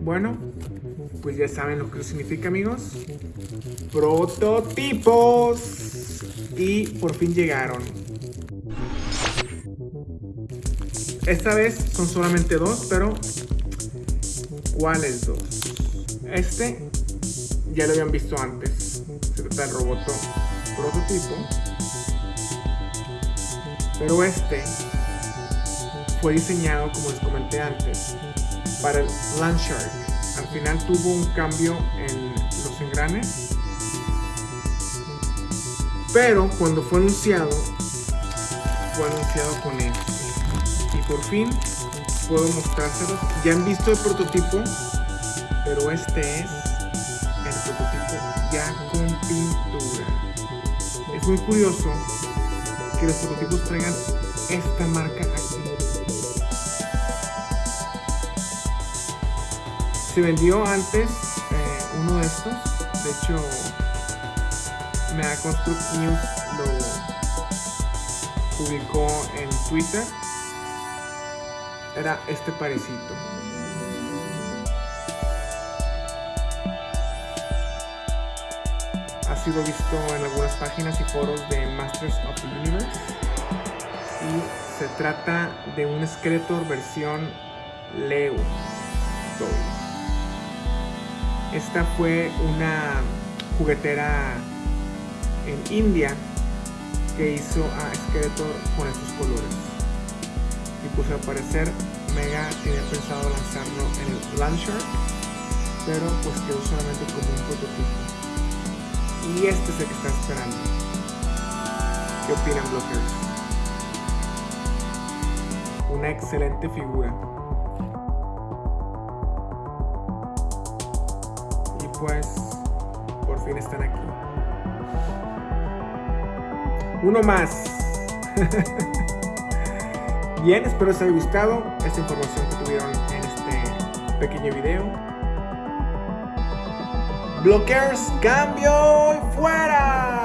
Bueno, pues ya saben lo que significa amigos. Prototipos. Y por fin llegaron. Esta vez son solamente dos, pero ¿cuáles dos? Este ya lo habían visto antes. Se trata del robot prototipo. Pero este fue diseñado, como les comenté antes, para el Landshark. Al final tuvo un cambio en los engranes. Pero cuando fue anunciado, fue anunciado con este. Y por fin puedo mostrárselos. Ya han visto el prototipo, pero este es el prototipo ya con pintura. Es muy curioso que los prototipos traigan esta marca aquí. Se vendió antes eh, uno de estos. De hecho, Mega Construct News lo publicó en Twitter. Era este parecito. Ha sido visto en algunas páginas y foros de Masters of the Universe. Y se trata de un Skeletor versión Leo Esta fue una juguetera en India que hizo a Skeletor con estos colores. Y pues al parecer Mega tenía pensado lanzarlo en el Landshark, pero pues quedó solamente como un prototipo. Y este es el que está esperando. ¿Qué opinan blockers? Una excelente figura. Por fin están aquí. Uno más. Bien, espero les haya gustado esta información que tuvieron en este pequeño video. Blockers, cambio y fuera.